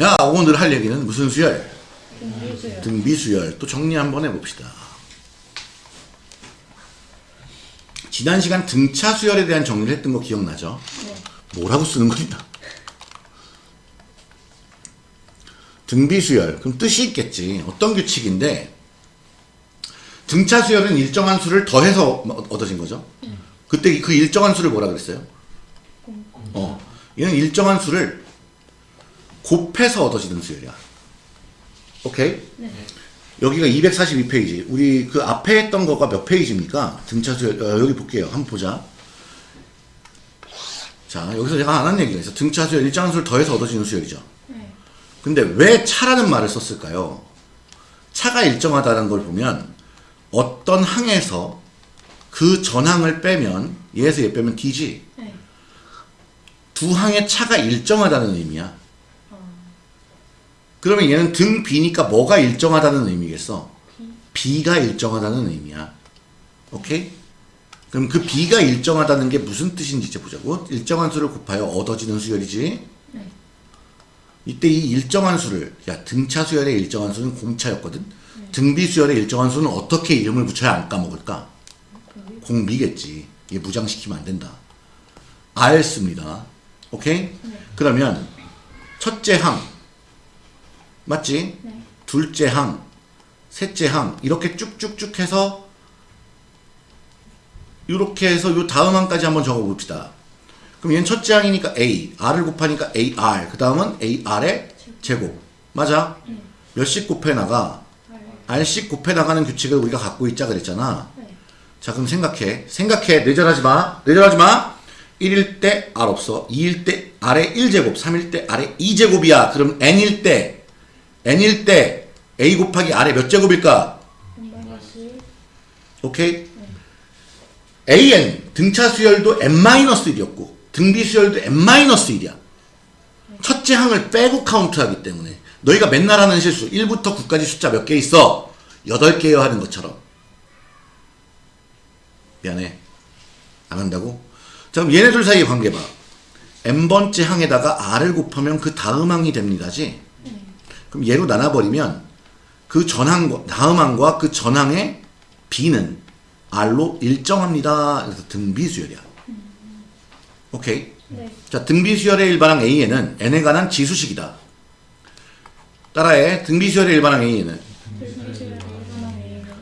야 오늘 할 얘기는 무슨 수열? 등비수열. 등비수열 또 정리 한번 해봅시다. 지난 시간 등차 수열에 대한 정리를 했던 거 기억나죠? 네. 뭐라고 쓰는 거냐? 등비수열 그럼 뜻이 있겠지. 어떤 규칙인데 등차 수열은 일정한 수를 더해서 얻어진 거죠. 그때 그 일정한 수를 뭐라 그랬어요? 어, 얘는 일정한 수를 곱해서 얻어지는 수열이야. 오케이? 네. 여기가 242페이지. 우리 그 앞에 했던 거가 몇 페이지입니까? 등차 수열, 어, 여기 볼게요. 한번 보자. 자, 여기서 제가 안 한 얘기가 있어. 등차 수열, 일정한 수를 더해서 얻어지는 수열이죠. 네. 근데 왜 차라는 말을 썼을까요? 차가 일정하다는 걸 보면 어떤 항에서 그 전항을 빼면 얘에서 얘 빼면 D지. 네. 두 항의 차가 일정하다는 의미야. 어, 그러면 얘는 등 B니까 뭐가 일정하다는 의미겠어? B가 일정하다는 의미야. 오케이? 그럼 그 B가 일정하다는 게 무슨 뜻인지 이제 보자고. 일정한 수를 곱하여 얻어지는 수열이지. 네. 이때 이 일정한 수를 야 등차 수열의 일정한 수는 공차였거든. 등비 수열의 일정한 수는 어떻게 이름을 붙여야 안 까먹을까? 공비겠지. 얘 무장시키면 안 된다. 알 씁니다. 오케이? 그러면 첫째 항 맞지? 네. 둘째 항, 셋째 항 이렇게 쭉쭉쭉 해서 이렇게 해서 요 다음 항까지 한번 적어 봅시다. 그럼 얘는 첫째 항이니까 A, R을 곱하니까 AR, 그 다음은 AR의 제곱. 맞아? 몇씩 곱해 나가? R씩 곱해 나가는 규칙을 우리가 갖고 있자 그랬잖아. 네. 자, 그럼 생각해. 생각해. 뇌절하지 마. 뇌절하지 마. 1일 때 R 없어. 2일 때 R의 1제곱, 3일 때 R의 2제곱이야. 그럼 N일 때, N일 때 A 곱하기 R의 몇 제곱일까? 오케이? AN, 등차 수열도 N-1이었고, 등비 수열도 N-1이야. 첫째 항을 빼고 카운트하기 때문에, 너희가 맨날 하는 실수, 1부터 9까지 숫자 몇 개 있어? 8개요 하는 것처럼. 미안해. 안 한다고? 자, 그럼 얘네들 사이의 관계 봐. n번째 항에다가 r을 곱하면 그 다음 항이 됩니다지? 그럼 얘로 나눠버리면 그 전항과, 다음 항과 그 전항의 b는 r로 일정합니다. 그래서 등비수열이야. 오케이. 네. 자, 등비수열의 일반항 A에는 n에 관한 지수식이다. 따라해. 등비수열의 일반항 A에는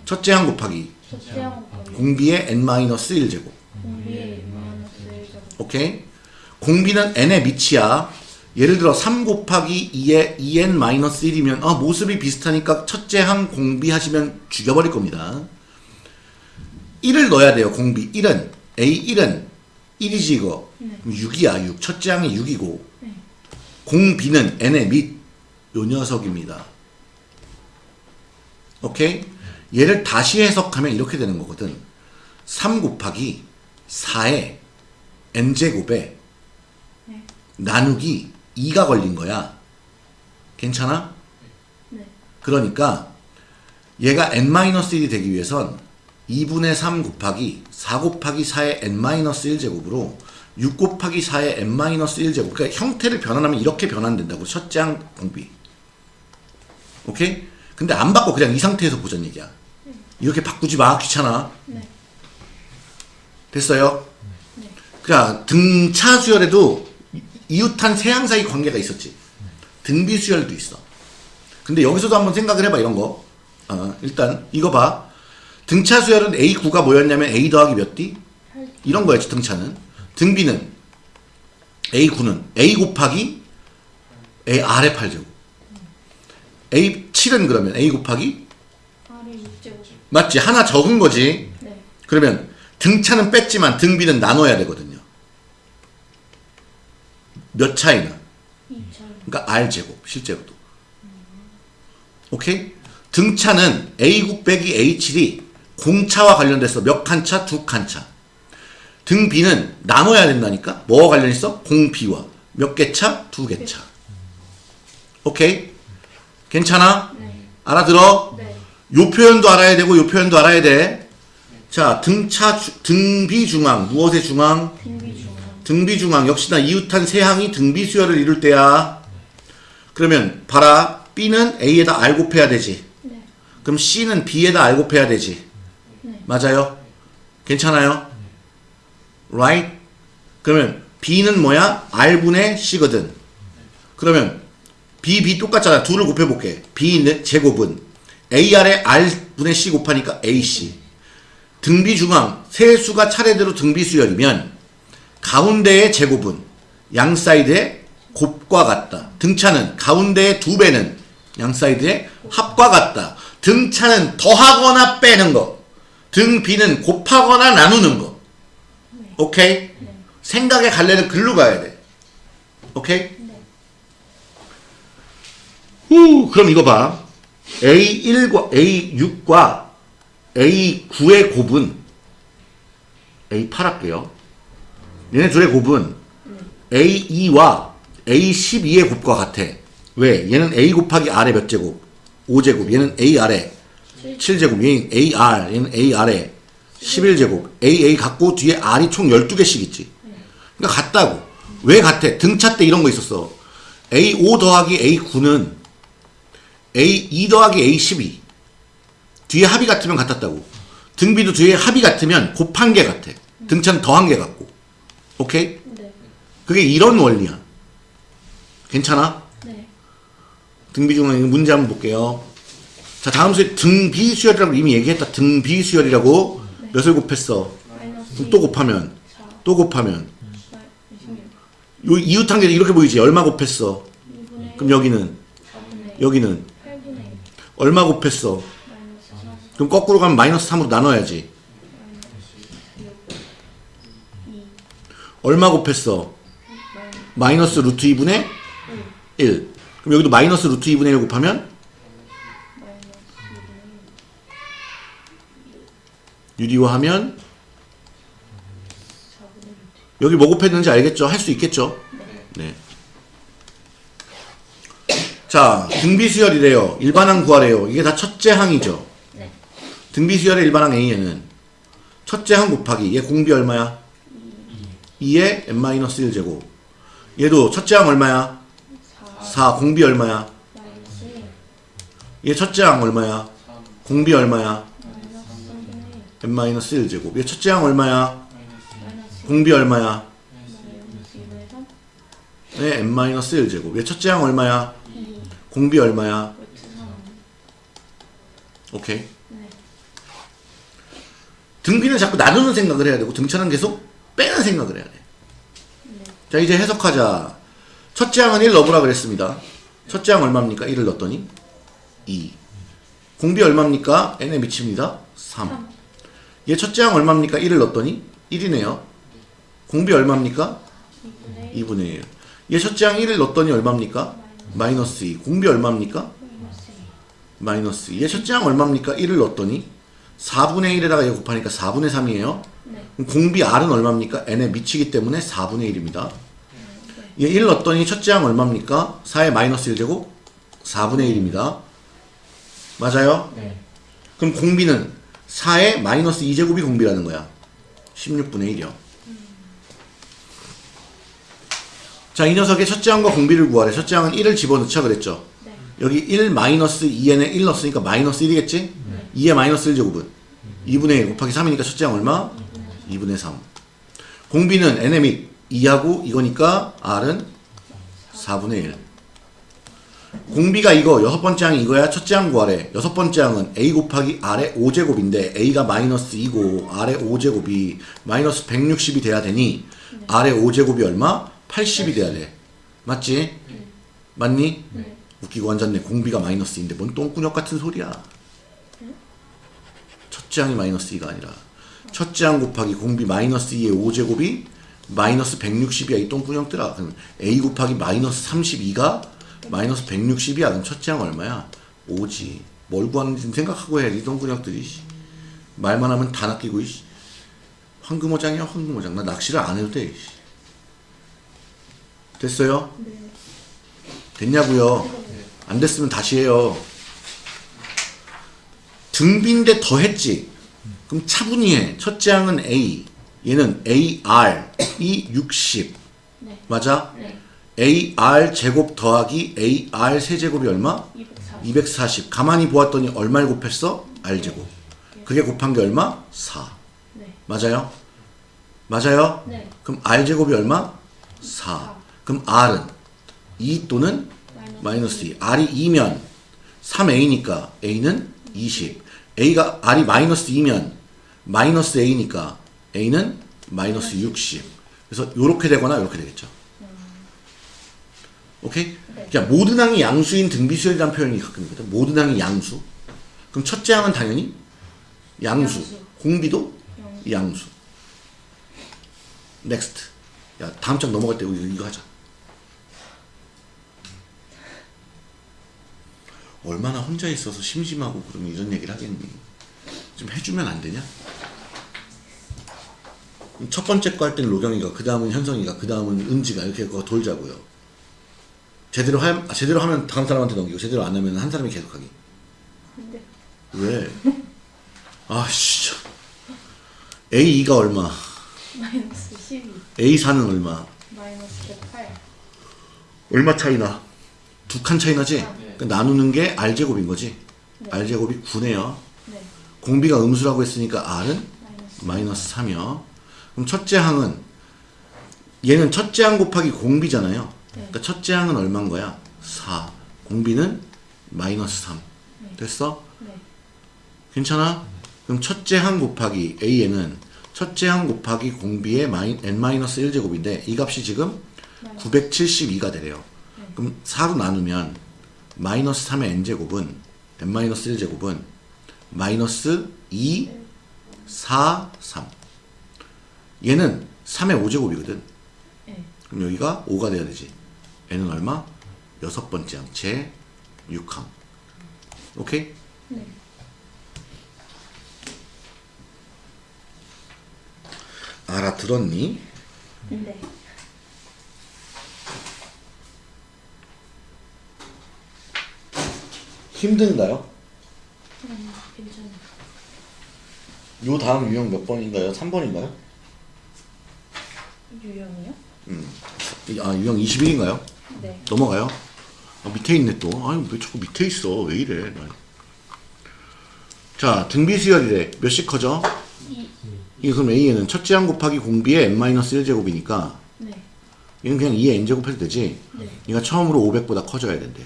첫째 항 곱하기 공비의 n-1 제곱. 공비의 마이너스 1제곱 오케이? 공비는 n의 밑이야. 예를 들어 3 곱하기 2의 2n-1이면 아, 모습이 비슷하니까 첫째 항 공비 하시면 죽여버릴 겁니다. 1을 넣어야 돼요. 공비 1은 A1은 1이지 이거. 네. 6이야 6. 첫째 항이 6이고 네. 공비는 n의 밑. 요 녀석입니다. 오케이? 얘를 다시 해석하면 이렇게 되는 거거든. 3 곱하기 4의 n제곱에 네. 나누기 2가 걸린 거야. 괜찮아? 네. 그러니까 얘가 n-1이 되기 위해선 2분의 3 곱하기 4 곱하기 4의 n-1제곱으로 6 곱하기 4의 n-1제곱 그러니까 형태를 변환하면 이렇게 변환된다고 첫째 항 공비 오케이? 근데 안 바꿔 그냥 이 상태에서 보자는 얘기야 이렇게 바꾸지 마 귀찮아 네. 됐어요? 그냥 등차 수열에도 이- 이웃한 세항 사이 관계가 있었지. 등비 수열도 있어. 근데 여기서도 한번 생각을 해봐 이런 거. 어, 일단 이거 봐. 등차 수열은 A9가 뭐였냐면 A 더하기 몇 D? 이런 거였지 등차는. 등비는 A9는 A 곱하기 A R의 8제곱. A7은 그러면 A 곱하기 R의 6제곱 맞지? 하나 적은 거지. 네. 그러면 등차는 뺐지만 등비는 나눠야 되거든요. 몇 차이나? 2차 그러니까 R 제곱 실제로도. 오케이? 등차는 A9 빼기 A7이 공차와 관련돼서 몇 칸 차? 두 칸 차. 등비는 나눠야 된다니까? 뭐와 관련 있어? 공비와. 몇 개 차? 두 개 차. 오케이? 괜찮아? 네. 알아들어? 네. 요 표현도 알아야 되고 요 표현도 알아야 돼. 자, 등차 주- 등비 중앙 무엇의 중앙? 등비 중앙 등비 중앙 역시나 이웃한 세 항이 등비 수열을 이룰 때야. 그러면 봐라. B는 A에다 R 곱해야 되지. 네. 그럼 C는 B에다 R 곱해야 되지. 네. 맞아요? 괜찮아요? right? 그러면 B는 뭐야? R분의 C거든. 그러면 B, B 똑같잖아. 둘을 곱해볼게. B 는 제곱은 AR에 R분의 C 곱하니까 AC. 등비 중항, 세 수가 차례대로 등비 수열이면 가운데의 제곱은 양 사이드의 곱과 같다. 등차는 가운데의 두 배는 양 사이드의 합과 같다. 등차는 더하거나 빼는 거. 등비는 곱하거나 나누는 거. 오케이? 생각의 갈래를 글로 가야 돼. 오케이? 네. 후, 그럼 이거 봐. A1과 A6과 A9의 곱은 A8 할게요. 얘네 둘의 곱은 A2와 A12의 곱과 같아. 왜? 얘는 A 곱하기 R의 몇 제곱? 5제곱. 얘는 A R의 7제곱. 얘는 AR. 얘는 A R의 11제곱. AA 갖고 뒤에 R이 총 12개씩 있지. 그러니까 같다고. 왜 같아? 등차 때 이런 거 있었어. A5 더하기 A9는 A2 더하기 A12 뒤에 합이 같으면 같았다고 등비도 뒤에 합이 같으면 곱한 게 같아 등차는 더한 게 같고 오케이? 네. 그게 이런 원리야 괜찮아? 네. 등비 중에 문제 한번 볼게요 자 다음 수에 등비 수열이라고 이미 얘기했다 등비 수열이라고 몇을 곱했어 그럼 또 곱하면 4. 또 곱하면 26. 요 이웃 한계 이렇게 보이지 얼마 곱했어 2분의 그럼 여기는 4분의 여기는 8분의 1. 얼마 곱했어 마이너스 4. 그럼 거꾸로 가면 마이너스 3으로 나눠야지 얼마 곱했어 마이너스 루트 2분의 1. 1. 그럼 여기도 마이너스 루트 2분의 1 곱하면 마이너스 유리화 하면 4분의 1. 여기 뭐 곱했는지 알겠죠? 할 수 있겠죠? 네. 자, 등비수열이래요. 일반항 구하래요. 이게 다 첫째 항이죠. 네. 등비수열의 일반항 A에는 첫째 항 곱하기 얘 공비 얼마야? 2에 n-1 제곱. 얘도 첫째 항 얼마야? 4. 4. 공비 얼마야? 마이너스 1. 얘 첫째 항 얼마야? 공비 얼마야? 마이너스 3분의 1. n-1 제곱. 얘 첫째 항 얼마야? 공비 얼마야? 마이너스 2분의 3. 네, n-1 제곱. 얘 첫째 항 얼마야? 2. 공비 얼마야? 3. 오케이. 네. 등비는 자꾸 나누는 생각을 해야 되고 등차는 계속 빼는 생각을 해야 돼. 네. 자, 이제 해석하자. 첫째 항은 1 넣어보라 그랬습니다. 첫째 항 얼마입니까? 1을 넣었더니 2. 공비 얼마입니까? n에 미칩니다. 3. 3. 얘 첫째 항 얼마입니까? 1을 넣었더니 1이네요. 공비 얼마입니까? 2분의 1. 2분의 1. 얘 첫째 항 1을 넣었더니 얼마입니까? 마이너스 2. 공비 얼마입니까? 마이너스 2. 마이너스 2. 얘 첫째 항 얼마입니까? 1을 넣었더니 4분의 1에다가 얘 곱하니까 4분의 3이에요. 네. 공비 R은 얼마입니까? n에 미치기 때문에 4분의 1입니다. 얘1 넣었더니 첫째 항 얼마입니까? 4의 마이너스 1제곱? 4분의 1입니다. 맞아요? 네. 그럼 공비는 4의 마이너스 2제곱이 공비라는 거야. 16분의 1이요. 자, 이 녀석의 첫째 항과 공비를 구하래. 첫째 항은 1을 집어넣자 그랬죠. 네. 여기 1 마이너스 2n에 1 넣었으니까 마이너스 1이겠지? 2의 마이너스 1제곱은 2분의 1 곱하기 3이니까 첫째 항 얼마? 2분의 3. 공비는 및 2하고 이거니까 r은 4분의 1. 공비가 이거 여섯 번째 항이 이거야 첫째 항 구하래. 여섯 번째 항은 a 곱하기 r의 5제곱인데 a가 마이너스 2고 r의 5제곱이 마이너스 160이 돼야 되니 r의 5제곱이 얼마? 80이 돼야 돼. 맞지? 맞니? 네. 웃기고 앉았네. 공비가 마이너스 2인데 뭔 똥꾸녕 같은 소리야. 첫째 항이 마이너스 2가 아니라 첫째 항 곱하기 공비 마이너스 2의 5제곱이 마이너스 160이야 이 똥꾸녕들아. 그럼 a 곱하기 마이너스 32가 마이너스 160이야. 그럼 첫째 항 얼마야? 5지. 뭘 구하는지 좀 생각하고 해야지 이 똥꾸녕들이. 씨. 말만 하면 다 낚이고 씨. 황금어장이야 황금어장. 나 낚시를 안 해도 돼. 씨. 됐어요? 네. 됐냐고요? 안 됐으면 다시 해요. 등비인데 더 했지. 그럼 차분히 해. 첫째 항은 A, 얘는 AR, 이 60. 네. 맞아? 네. AR 제곱 더하기 AR 세제곱이 얼마? 240. 240. 가만히 보았더니 얼마를 곱했어? R 제곱. 그게 곱한 게 얼마? 4. 네. 맞아요? 맞아요? 네. 그럼 R 제곱이 얼마? 4. 그럼 R은 2 또는 마이너스 2. R이 2면 3A니까 A는 20. A가 R이 마이너스 2면 마이너스 A니까 A는 마이너스 60. 그래서 요렇게 되거나 요렇게 되겠죠. 오케이? 자, 모든 항이 양수인 등비수열이라는 표현이 가끔 있거든. 모든 항이 양수. 그럼 첫째 항은 당연히 양수. 양수. 공비도 양수. 양수. Next. 야, 다음 장 넘어갈 때 우리 이거 하자. 얼마나 혼자 있어서 심심하고 그러면 이런 얘기를 하겠니? 좀 해주면 안 되냐? 첫 번째 거 할 때는 로경이가, 그 다음은 현성이가, 그 다음은 은지가 이렇게 그거 돌자고요. 제대로 하, 아, 제대로 하면 다음 사람한테 넘기고 제대로 안 하면 한 사람이 계속 하기. 근데 왜? 아 진짜. A2가 얼마? 마이너스 12. A4는 얼마? 마이너스 108. 얼마 차이나? 두 칸 차이 나지? 아, 그러니까 나누는 게 R제곱인 거지? 네. R제곱이 9네요. 네. 공비가 음수라고 했으니까 R은 마이너스. 마이너스 3이요. 그럼 첫째 항은 얘는 첫째 항 곱하기 공비잖아요. 네. 그러니까 첫째 항은 얼마인 거야? 4. 공비는 마이너스 3. 네. 됐어? 네. 괜찮아? 그럼 첫째 항 곱하기 A n은 첫째 항 곱하기 공비의 마이, n-1제곱인데 이 값이 지금 마이너스. 972가 되래요. 네. 그럼 4로 나누면 마이너스 3의 n제곱은 n-1 제곱은 마이너스 2, 4, 3 얘는 3의 5제곱이거든. 네. 그럼 여기가 5가 돼야 되지. n은 얼마? 여섯 번째 항, 제 6항. 오케이? 네. 알아들었니? 네. 힘든가요? 음, 괜찮아요. 요 다음 유형 몇 번인가요? 3번인가요? 유형이요? 음. 아, 유형 21인가요? 네. 넘어가요. 아, 밑에 있네 또. 아니, 왜 자꾸 밑에 있어? 왜 이래? 자, 등비 수열이래. 몇씩 커져? 2. 이게 그럼 A에는 첫째 항 곱하기 공비의 n-1제곱이니까 네. 얘는 그냥 2의 n제곱 해도 되지? 네. 얘가 처음으로 500보다 커져야 된대.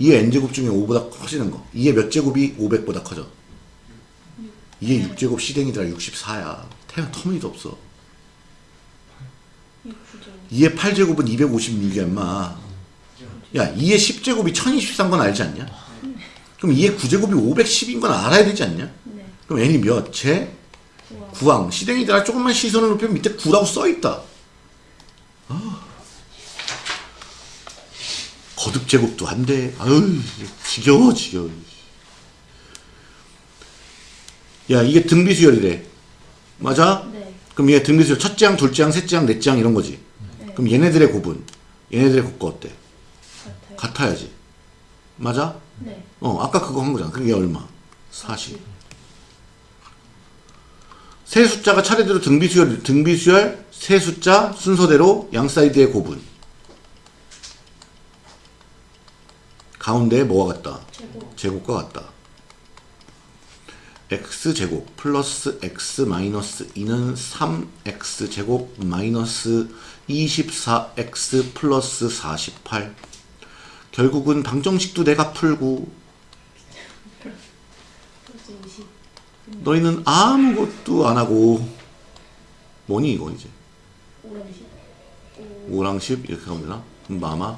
2의 n제곱 중에 5보다 커지는 거. 2의 몇 제곱이 500보다 커져? 2의 6제곱 시댕이더라 64야. 태양 터미도 없어. 6 9죠. 2의 8제곱은 256이야, 임마. 야, 2의 10제곱이 1023건 알지 않냐? 그럼 2의 9제곱이 510인 건 알아야 되지 않냐? 네. 그럼 n이 몇? 제? 우와. 9항. 시댕이들아 조금만 시선을 높이면 밑에 9라고 써있다. 아. 거듭 제곱도 안 돼. 아유, 지겨워, 지겨워. 야, 이게 등비수열이래. 맞아? 네. 그럼 얘 등비수열 첫째 항, 둘째 항, 셋째 항, 넷째 항 이런 거지. 네. 그럼 얘네들의 곱은 얘네들의 곱과 어때? 같아요. 같아야지. 맞아? 네. 어, 아까 그거 한 거잖아. 그게 얼마? 40. 세 숫자가 차례대로 등비수열, 등비수열, 세 숫자 순서대로 양 사이드의 곱은 가운데에 뭐가 같다? 제곱. 제곱 과 같다. x제곱 플러스 x 마이너스 2는 3x 제곱 마이너스 24x 플러스 48 결국은 방정식도 내가 풀고 플러스 20. 너희는 아무것도 안 하고 뭐니 이거 이제 오랑시. 5랑 10 이렇게 하면 되나? 그럼 마마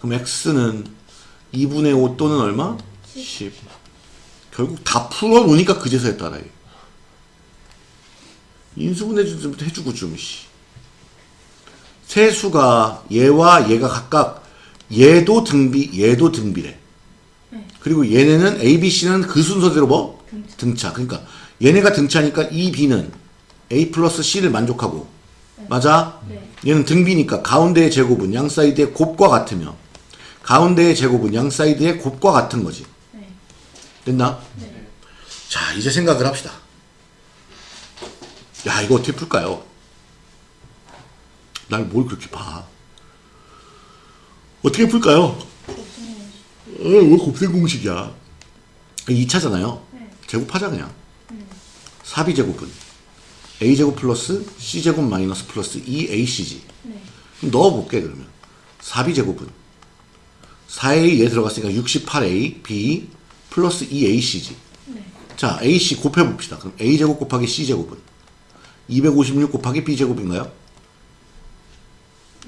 그럼 x는 2분의 5 또는 얼마? 10 결국 다 풀어놓으니까 그제서야 따라해 인수분해 좀 해주고 좀 씨. 세수가 얘와 얘가 각각 얘도 등비 얘도 등비래 네. 그리고 얘네는 A, B, C는 그 순서대로 뭐? 등차. 그러니까 얘네가 등차니까 이 B는 A 플러스 C를 만족하고 맞아? 네. 얘는 등비니까 가운데의 제곱은 양 사이드의 곱과 같으며 가운데의 제곱은 양 사이드의 곱과 같은 거지. 네. 됐나? 네. 자, 이제 생각을 합시다. 야, 이거 어떻게 풀까요? 날 뭘 그렇게 봐? 어떻게 풀까요? 곱셈 공식. 어, 왜 곱셈 공식이야? 2차잖아요. 네. 제곱하자 그냥. 음. 4b제곱은 a제곱 플러스 c제곱 마이너스 플러스 2ac지. 네. 그럼 넣어볼게 그러면 4b제곱은 4a 얘 들어갔으니까 68a b 플러스 2ac지. 네. 자 ac 곱해봅시다. 그럼 a제곱 곱하기 c제곱은 256 곱하기 b제곱인가요?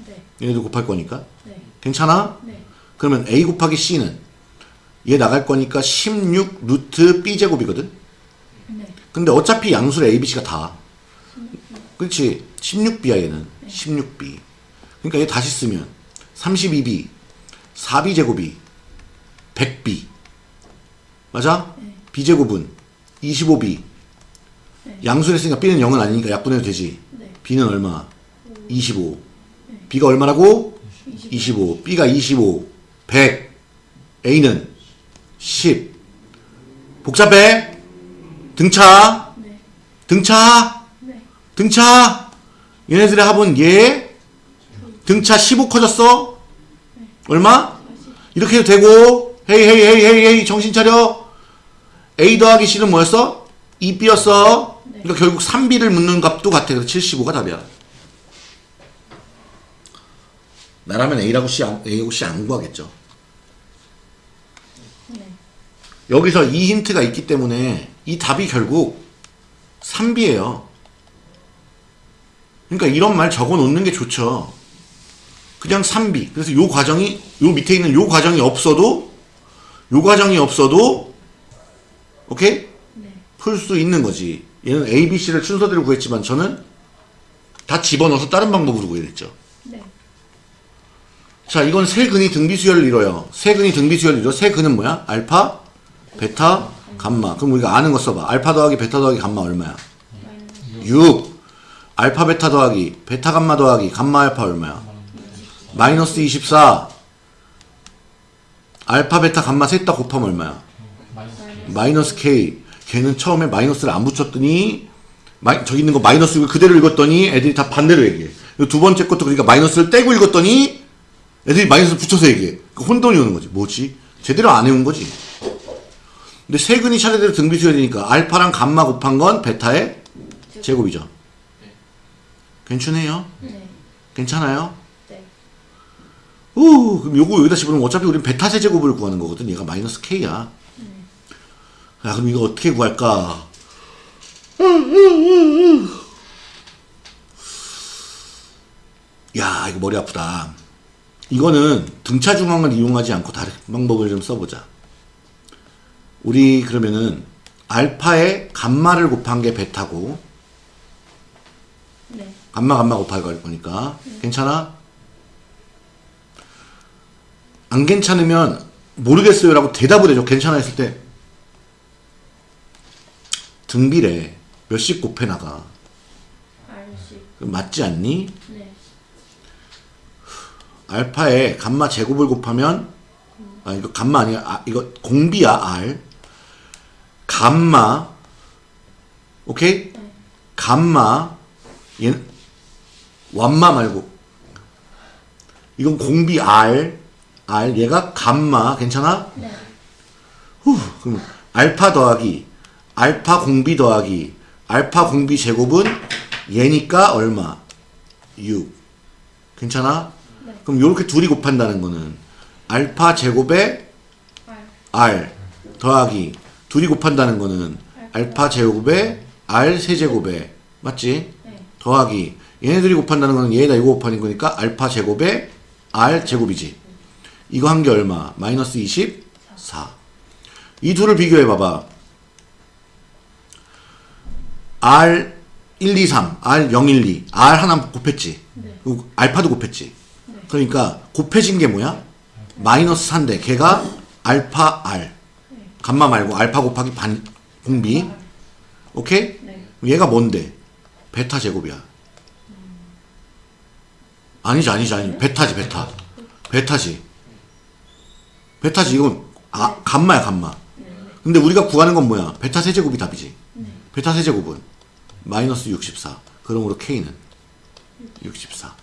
네. 얘네도 곱할 거니까. 네. 괜찮아? 네. 그러면 a 곱하기 c는 얘 나갈 거니까 16 루트 b제곱이거든? 네. 근데 어차피 양수를 a, b, c가 다. 그렇지. 16b야 얘는. 16b. 그러니까 얘 다시 쓰면 32b, 4b 제곱이 100b. 맞아? 네. b제곱은 25b. 네. 양수를 했으니까 b는 0은 아니니까 약분해도 되지. 네. b는 얼마? 25. b가 얼마라고? 25. b가 25. 100. a는 10. 복잡해? 등차? 네. 등차? 네. 등차? 얘네들의 합은 얘? 등차 15 커졌어? 얼마? 이렇게 해도 되고 헤이 헤이 헤이 헤이 헤이 정신 차려 A 더하기 C는 뭐였어? 2B였어 네. 그러니까 결국 3B를 묻는 값도 같아 그래서 75가 답이야 나라면 A라고 C 안, A하고 C 안 구하겠죠 네. 여기서 이 힌트가 있기 때문에 이 답이 결국 3B예요. 그러니까 이런 말 적어 놓는 게 좋죠. 그냥 3B. 그래서 요 과정이 요 밑에 있는 요 과정이 없어도 요 과정이 없어도 오케이? 네. 풀 수 있는 거지. 얘는 A, B, C를 순서대로 구했지만 저는 다 집어넣어서 다른 방법으로 구해냈죠. 네. 자, 이건 세 근이 등비수열을 이뤄요. 세 근이 등비수열을 이뤄. 세 근은 뭐야? 알파, 베타, 감마. 그럼 우리가 아는 거 써봐. 알파 더하기 베타 더하기 감마 얼마야? 마이너스 6. 알파 베타 더하기 베타 감마 더하기 감마 알파 얼마야? 마이너스 24. 알파 베타 감마 셋 다 곱하면 얼마야? 마이너스 K. 걔는 처음에 마이너스를 안 붙였더니 마이, 저기 있는 거 마이너스 를 그대로 읽었더니 애들이 다 반대로 얘기해. 두 번째 것도 그러니까 마이너스를 떼고 읽었더니 애들이 마이너스 붙여서 얘기해. 그 혼돈이 오는 거지. 뭐지? 제대로 안 해온 거지. 근데 세근이 차례대로 등비수열이니까 알파랑 감마 곱한 건 베타의 제곱이죠. 괜찮아요? 네. 괜찮아요? 네. 우 그럼 요거 여기다 집어넣으면 어차피 우리는 베타 세제곱을 구하는 거거든. 얘가 마이너스 K야. 야, 그럼 이거 어떻게 구할까? 야, 이거 머리 아프다. 이거는 등차 중앙을 이용하지 않고 다른 방법을 좀 써보자. 우리 그러면은 알파에 감마를 곱한 게 베타고 네. 감마 감마 곱할 거니까 괜찮아? 안 괜찮으면 모르겠어요 라고 대답을 해줘. 괜찮아 했을 때 등비래 몇씩 곱해 나가. 맞지 않니? 네. 알파에 감마 제곱을 곱하면 아 이거 감마 아니야. 아, 이거 공비야 R. 감마 오케이? 네. 감마 얘 완마 말고 이건 공비 R R 얘가 감마 괜찮아? 네. 후 그럼 알파 더하기 알파 공비 더하기 알파 공비 제곱은 얘니까 얼마? 6 괜찮아? 네. 그럼 요렇게 둘이 곱한다는 거는 알파 제곱에. R 더하기 둘이 곱한다는 거는 알파 제곱에 R 세제곱에 맞지? 네. 더하기 얘네들이 곱한다는 거는 얘에다 이거 곱하는 거니까 알파 제곱에 R 제곱이지 이거 한 게 얼마? 마이너스 24 이 둘을 비교해 봐봐 R 1, 2, 3, R 0, 1, 2 R 하나 곱했지 네. 알파도 곱했지 네. 그러니까 곱해진 게 뭐야? 마이너스 4인데 걔가 알파 R 감마 말고 알파 곱하기 반 공비 오케이? 네. 얘가 뭔데? 베타 제곱이야. 아니지, 아니지, 아니지. 베타지, 베타. 베타지. 베타지, 이건, 아, 감마야, 감마. 근데 우리가 구하는 건 뭐야? 베타 세제곱이 답이지. 베타 세제곱은 마이너스 64. 그러므로 K는 64.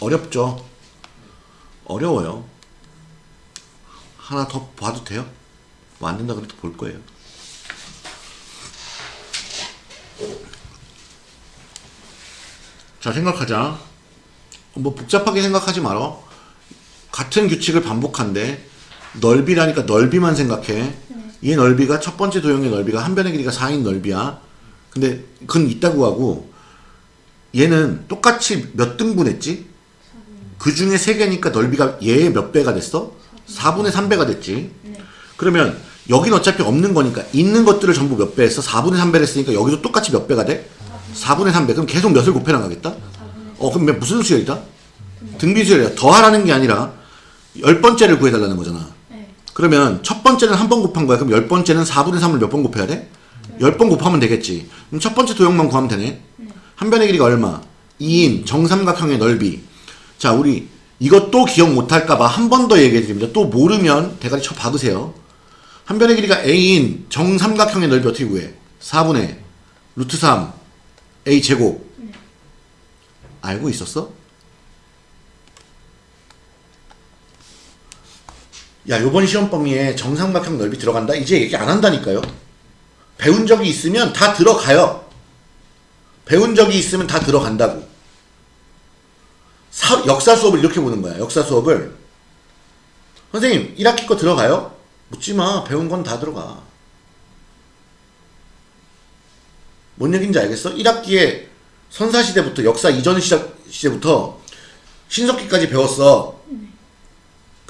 어렵죠. 어려워요. 하나 더 봐도 돼요? 뭐 안 된다 그래도 볼 거예요. 자, 생각하자. 뭐 복잡하게 생각하지 말어. 같은 규칙을 반복한데 넓이라니까 넓이만 생각해. 이 넓이가 첫 번째 도형의 넓이가 한 변의 길이가 4인 넓이야. 근데 그건 있다고 하고 얘는 똑같이 몇 등분했지? 그 중에 세 개니까 넓이가 얘의 몇 배가 됐어? 4분의 3배가 됐지. 네. 그러면 여긴 어차피 없는 거니까 있는 것들을 전부 몇 배 했어? 4분의 3배를 했으니까 여기도 똑같이 몇 배가 돼? 4분의 3배. 그럼 계속 몇을 곱해 나가겠다? 어, 그럼 몇- 무슨 수열이다? 등비 수열이야. 더하라는 게 아니라 열 번째를 구해달라는 거잖아. 네. 그러면 첫 번째는 한 번 곱한 거야. 그럼 열 번째는 4분의 3을 몇 번 곱해야 돼? 열 번 곱하면 되겠지. 그럼 첫 번째 도형만 구하면 되네. 한 변의 길이가 얼마? 2인 정삼각형의 넓이. 자, 우리 이것도 기억 못할까봐 한 번 더 얘기해 드립니다. 또 모르면 대가리 쳐 박으세요. 한 변의 길이가 a인 정삼각형의 넓이 어떻게 구해? 4분의 루트 3 a 제곱. 알고 있었어? 야, 요번 시험 범위에 정삼각형 넓이 들어간다? 이제 얘기 안 한다니까요. 배운 적이 있으면 다 들어가요. 배운 적이 있으면 다 들어간다고. 사- 역사 수업을 이렇게 보는 거야. 역사 수업을. 선생님, 1학기 거 들어가요? 묻지 마. 배운 건 다 들어가. 뭔 얘기인지 알겠어? 1학기에 선사시대부터, 역사 이전 시작, 시대부터 신석기까지 배웠어.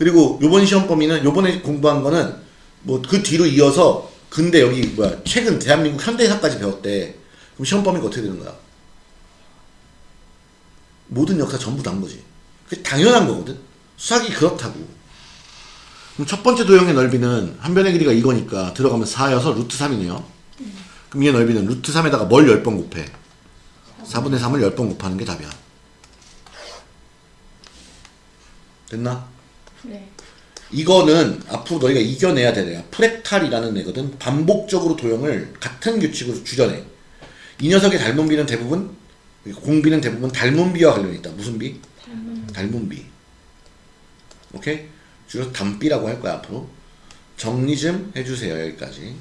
그리고 요번 시험 범위는 요번에 공부한 거는 뭐 그 뒤로 이어서 근대 여기 뭐야 최근 대한민국 현대사까지 배웠대. 그럼 시험 범위가 어떻게 되는 거야? 모든 역사 전부 다한 거지. 그게 당연한 거거든. 수학이 그렇다고. 그럼 첫 번째 도형의 넓이는 한 변의 길이가 이거니까 들어가면 4여서 루트 3이네요. 그럼 얘 넓이는 루트 3에다가 뭘 10번 곱해? 4분의 3을 10번 곱하는 게 답이야. 됐나? 네. 이거는 앞으로 너희가 이겨내야 되는 애야. 프렉탈이라는 애거든. 반복적으로 도형을 같은 규칙으로 주전해. 이 녀석의 닮은 비는 대부분 공비는 대부분 닮은 비와 관련이 있다. 무슨 비? 닮은 닮은 비. 오케이? 줄여서 담비라고 할 거야 앞으로. 정리 좀 해주세요 여기까지.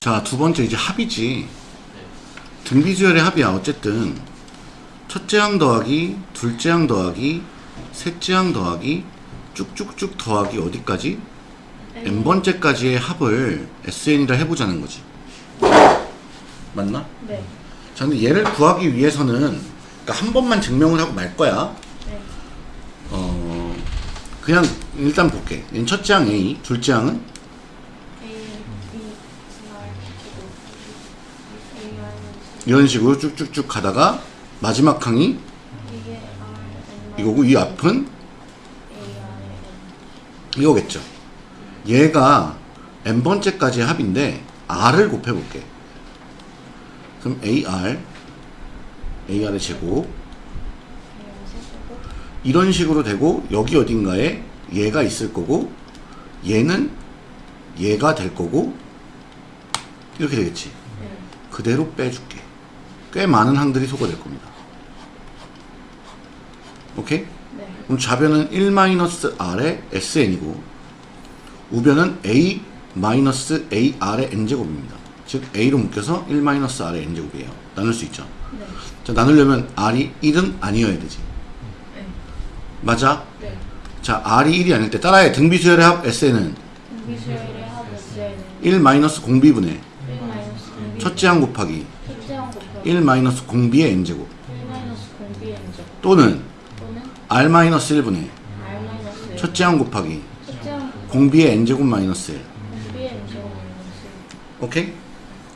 자 두 번째 이제 합이지. 등비수열의 합이야 어쨌든 첫째 항 더하기 둘째 항 더하기 셋째 항 더하기 쭉쭉쭉 더하기 어디까지? n 번째까지의 합을 SN이라 해보자는 거지. 맞나? 네. 자, 근데 얘를 구하기 위해서는 그러니까 한 번만 증명을 하고 말 거야. 네. 어, 그냥 일단 볼게. 얘는 첫째 항 A, 둘째 항은 A B R A R 이런 식으로 쭉쭉쭉 가다가 마지막 항이 이거고 이 앞은 이거겠죠. 얘가 n 번째까지의 합인데 r을 곱해볼게. 그럼 AR, AR의 제곱 이런 식으로 되고 여기 어딘가에 얘가 있을 거고 얘는 얘가 될 거고 이렇게 되겠지. 네. 그대로 빼줄게. 꽤 많은 항들이 소거될 겁니다. 오케이? 네. 그럼 좌변은 1-r의 sn이고 우변은 a-ar의 n제곱입니다. 즉 a로 묶여서 1-r의 n제곱이에요. 나눌 수 있죠. 네. 자, 나누려면 r이 1은 아니어야 되지. 네. 맞아? 네. 자, r이 1이 아닐 때 따라해. 등비수열의 합 sn은 공비수열의 합 S는 1 마이너스 공비분의 1 마이너스 공비 첫째 항 곱하기 첫째 항 곱하기 1 마이너스 공비의 n제곱 1 마이너스 공비의 N제곱 또는 또는 r 마이너스 1분의 R 마이너스 첫째 항 곱하기 공비의 n제곱 마이너스 1 공비의 N제곱 마이너스 오케이?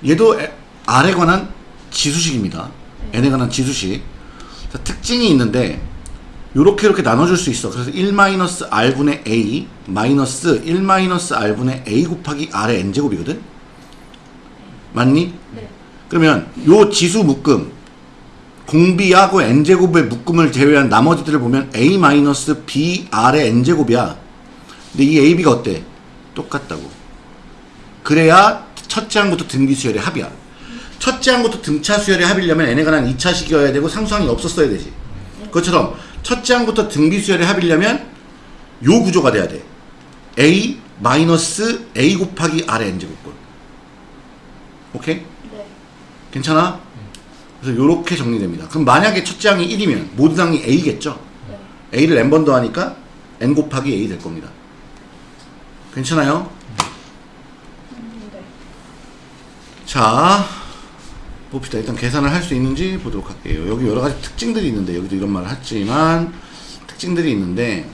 얘도 에- R에 관한 지수식입니다. N에 관한 지수식. 자, 특징이 있는데 요렇게 이렇게 나눠줄 수 있어. 그래서 1-R분의 A 마이너스 1-R분의 A 곱하기 R의 N제곱이거든? 맞니? 네. 그러면 요 지수 묶음 공비하고 n제곱의 묶음을 제외한 나머지들을 보면 a 마이너스 n제곱이야. 근데 이 a, b가 어때? 똑같다고. 그래야 첫째 항부터 등비 수열의 합이야. 첫째 항부터 등차 수열의 합이려면 n에 관한 2차식이어야 되고 상수항이 없었어야 되지. 그것처럼 첫째 항부터 등비수열의 합이려면 요 구조가 돼야 돼. a 마이너스 a 곱하기 r의 n제곱꼴. 오케이? 네. 괜찮아? 그래서 요렇게 정리됩니다. 그럼 만약에 첫째 항이 1이면 모든 항이 a겠죠? 네. a를 n번 더하니까 n 곱하기 a 될 겁니다. 괜찮아요? 음, 네. 자, 봅시다. 일단 계산을 할 수 있는지 보도록 할게요. 여기 여러 가지 특징들이 있는데, 여기도 이런 말을 했지만, 특징들이 있는데,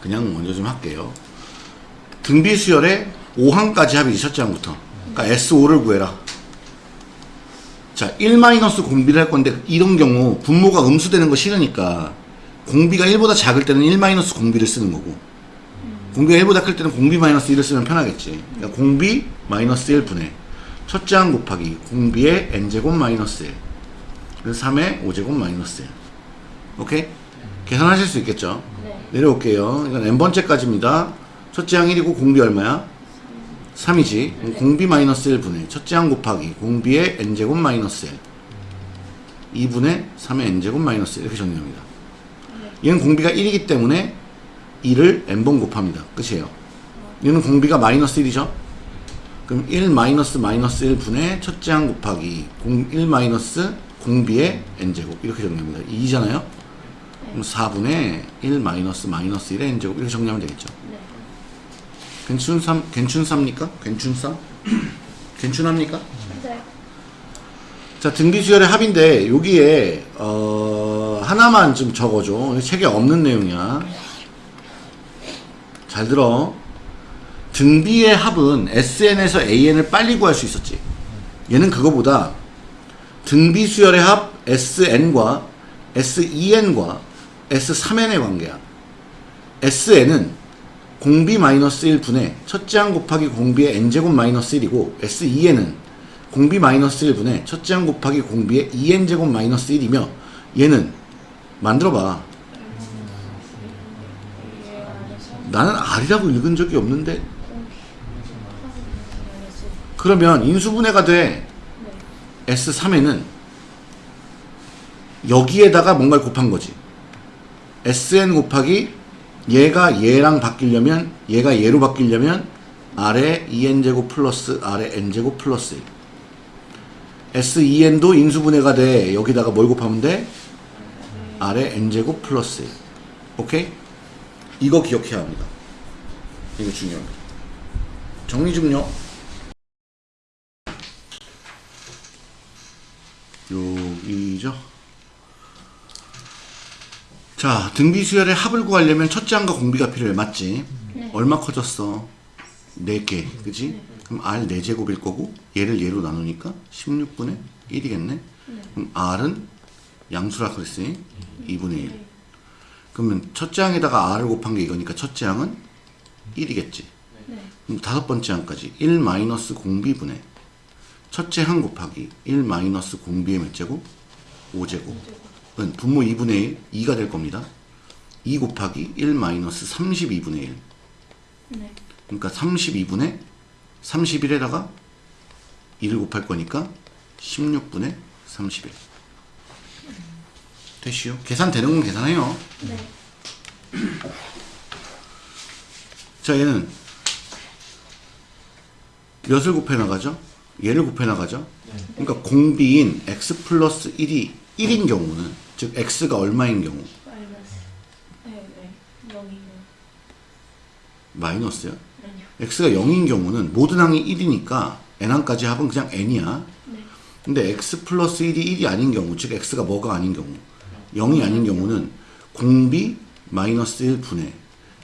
그냥 먼저 좀 할게요. 등비 수열의 5항까지 합이지, 첫째 항부터. 그러니까 S5를 구해라. 자, 1 마이너스 공비를 할 건데, 이런 경우 분모가 음수되는 거 싫으니까, 공비가 1보다 작을 때는 1 마이너스 공비를 쓰는 거고, 공비가 1보다 클 때는 공비 마이너스 1을 쓰면 편하겠지. 그러니까 공비 마이너스 1분의 첫째 항 곱하기 공비의 n제곱 마이너스 1. 그래서 3의 5제곱 마이너스 1. 오케이? 계산하실 수 있겠죠? 네. 내려올게요. 이건 n번째까지입니다. 첫째 항 1이고 공비 얼마야? 3이지. 공비 마이너스 1분의 첫째 항 곱하기 공비의 n제곱 마이너스 1. 2분의 3의 n제곱 마이너스 1. 이렇게 정리합니다. 얘는 공비가 1이기 때문에 2를 n번 곱합니다. 끝이에요. 얘는 공비가 마이너스 1이죠? 그럼 1 마이너스 마이너스 1분의 첫째 항 곱하기 공, 1 마이너스 공비의 n제곱 이렇게 정리합니다. 2잖아요? 그럼 4분의 1 마이너스 마이너스 1의 n제곱 이렇게 정리하면 되겠죠. 네. 괜춘삼, 괜춘삼니까? 괜춘삼? 괜춘합니까? 네. 자, 등비수열의 합인데, 여기에, 어, 하나만 좀 적어줘. 책에 없는 내용이야. 잘 들어. 등비의 합은 SN에서 AN을 빨리 구할 수 있었지. 얘는 그거보다 등비수열의 합 SN과 SEN과 S3N의 관계야. SN은 공비 마이너스 1분의 첫째 항 곱하기 공비의 n제곱 마이너스 1이고 SEN은 공비 마이너스 1분의 첫째 항 곱하기 공비의 2n제곱 마이너스 1이며 얘는 만들어봐. 나는 R이라고 읽은 적이 없는데. 그러면 인수분해가 돼. 네. S3에는 여기에다가 뭔가를 곱한 거지. SN 곱하기 얘가 얘랑 바뀌려면 얘가 얘로 바뀌려면 아래 2n제곱 플러스 아래 n제곱 플러스 1. SEN도 인수분해가 돼. 여기다가 뭘 곱하면 돼? 아래 n제곱 플러스 1. 오케이? 이거 기억해야 합니다. 이거 중요합니다. 정리 좀요. 여기죠. 자, 등비수열의 합을 구하려면 첫째 항과 공비가 필요해. 맞지? 네. 얼마 커졌어? 4개. 그지? 그럼 R 4제곱일 거고 얘를 얘로 나누니까 16분의 1이겠네. 그럼 R은 양수라 그랬으니 2분의 1. 그러면 첫째 항에다가 R을 곱한 게 이거니까 첫째 항은 1이겠지. 네. 그럼 다섯 번째 항까지 1 마이너스 공비분의 첫째 항 곱하기 1 마이너스 공비의 몇 제곱? 5제곱. 은 분모 2분의 1, 2가 될 겁니다. 2 곱하기 1 마이너스 32분의 1. 네. 그러니까 32분의 31에다가 1을 곱할 거니까 16분의 31. 됐슈. 계산되는 건 계산해요. 네. 자, 얘는 몇을 곱해 나가죠? 얘를 곱해 나가죠? 그러니까 공비인 x 플러스 1이 1인 경우는, 즉 x가 얼마인 경우? 마이너스. 네, 네. 여기는 마이너스야? 아니요. x가 0인 경우는 모든 항이 1이니까 n항까지 합은 그냥 n이야. 네. 근데 x 플러스 1이 1이 아닌 경우, 즉 x가 뭐가 아닌 경우, 0이 아닌 경우는 공비 마이너스 1분의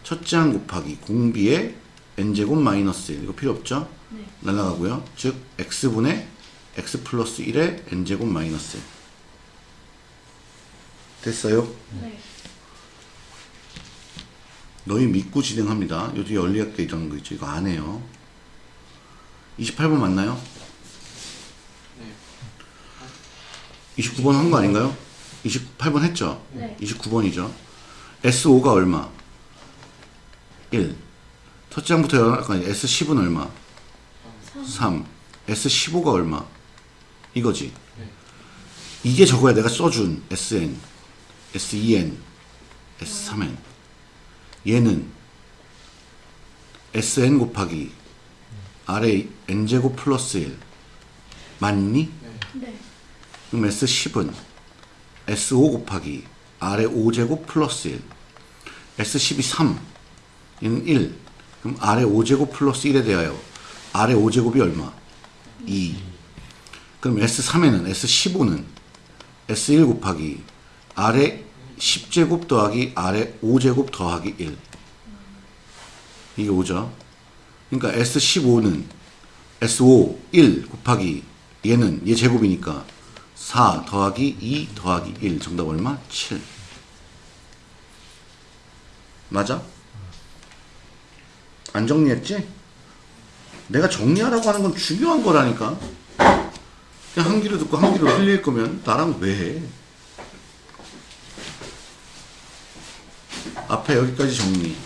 첫째 항 곱하기 공비의 n제곱 마이너스 1 이거 필요 없죠? 네. 날라가고요. 즉 x분의 x 플러스 1의 n제곱 마이너스 1 됐어요? 네. 너희 믿고 진행합니다. 요즘 연리학교 이런 거 있죠. 이거 안 해요. 28번 맞나요? 29번 한 거 아닌가요? 28번 했죠? 네. 29번이죠. S5가 얼마? 1. 첫째 항부터 열까지 S10은 얼마? 3. S15가 얼마? 이거지. 이게 저거야 내가 써준 SN, SEN, S3N. 얘는 SN 곱하기 아래 N제곱 플러스 1 맞니? 네. 그럼 S10은 S5 곱하기 아래 5제곱 플러스 1 S10이 3 얘는 1 그럼 아래 5제곱 플러스 1에 대하여 아래 5제곱이 얼마? 2 그럼 S3에는 S15는 S1 곱하기 아래 10제곱 더하기 아래 5제곱 더하기 1 이게 5죠 그러니까 S15는 S5 1 곱하기 얘는 얘 제곱이니까 4 더하기 2 더하기 1 정답 얼마? 7 맞아? 안 정리했지? 내가 정리하라고 하는 건 중요한 거라니까 그냥 한 귀로 듣고 한 귀로 흘릴 거면 나랑 왜 해? 앞에 여기까지 정리